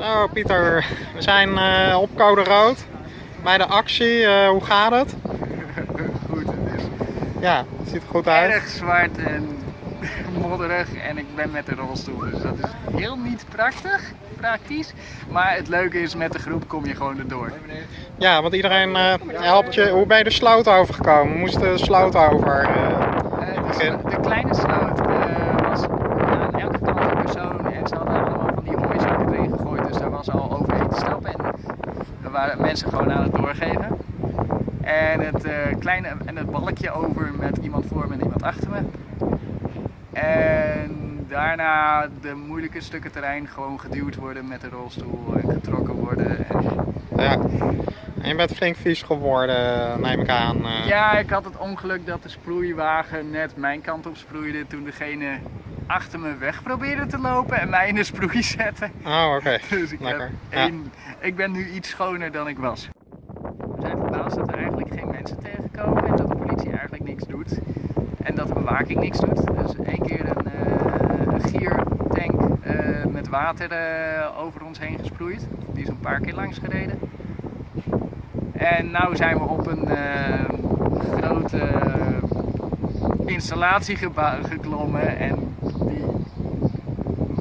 Zo Pieter, we zijn eh, op Code Rood bij de actie. Eh, hoe gaat het? Goed, het is Ja, het ziet er goed uit. erg zwart en modderig en ik ben met de rolstoel, dus dat is heel niet prachtig, praktisch. Maar het leuke is, met de groep kom je gewoon erdoor. Ja, want iedereen eh, helpt je. Hoe ben je de sloot overgekomen? We moesten de sloot over. dus de kleine sloot was aan elke kant een persoon en ze hadden allemaal van die hooizakken erin gegooid, dus daar was al overheen te stappen en er waren mensen gewoon aan het doorgeven. En het, eh, kleine, en het balkje over met iemand voor me en iemand achter me. En daarna de moeilijke stukken terrein gewoon geduwd worden met de rolstoel en getrokken worden. En ja. En je bent flink vies geworden, neem ik aan. eh. Ja, ik had het ongeluk dat de sproeiwagen net mijn kant op sproeide toen degene achter me weg probeerde te lopen en mij in de sproei zette. Oh, oké. Dus ik, heb Lekker. Ja. één, ik ben nu iets schoner dan ik was. We zijn verbaasd dat er eigenlijk geen mensen tegenkomen en dat de politie eigenlijk niks doet. En dat de bewaking niks doet. Dus één keer een, eh, een giertank eh, met water eh, over ons heen gesproeid. Die is een paar keer langs gereden. En nu zijn we op een grote installatie geklommen en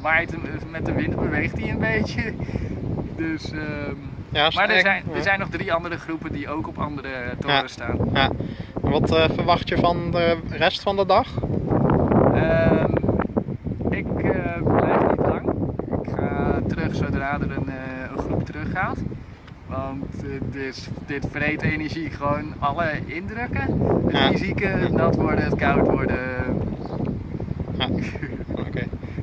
waait hem- met de wind beweegt hij een beetje. Dus, ehm, Ja, maar er zijn, er zijn nog drie andere groepen die ook op andere toren Ja. staan. Ja. En Wat eh, verwacht je van de rest van de dag? Ehm, ik eh, blijf niet lang. Ik ga terug zodra er een, eh, een groep teruggaat. Want eh, dit, dit vreet energie gewoon alle indrukken. Het Ja. fysieke, het nat worden, het koud worden. Ja.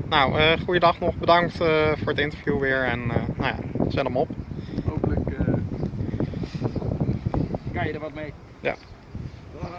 Nou, eh goeiedag nog. Bedankt eh, voor het interview weer. En eh, nou ja, zet hem op. Hopelijk kan je er wat mee. Ja. Ah,